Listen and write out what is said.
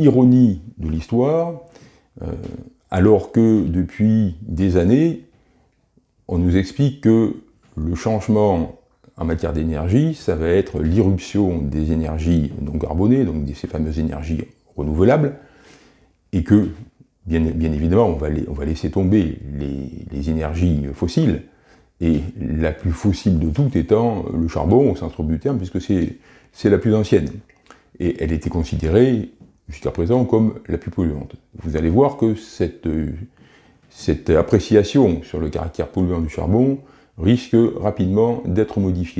ironie de l'histoire, euh, alors que depuis des années, on nous explique que le changement en matière d'énergie, ça va être l'irruption des énergies non carbonées, donc de ces fameuses énergies renouvelables, et que, bien, évidemment, on va, laisser tomber les, énergies fossiles, et la plus fossile de toutes étant le charbon, au centre du terme, puisque c'est la plus ancienne. Et elle était considérée, jusqu'à présent, comme la plus polluante. Vous allez voir que cette, cette appréciation sur le caractère polluant du charbon risque rapidement d'être modifiée.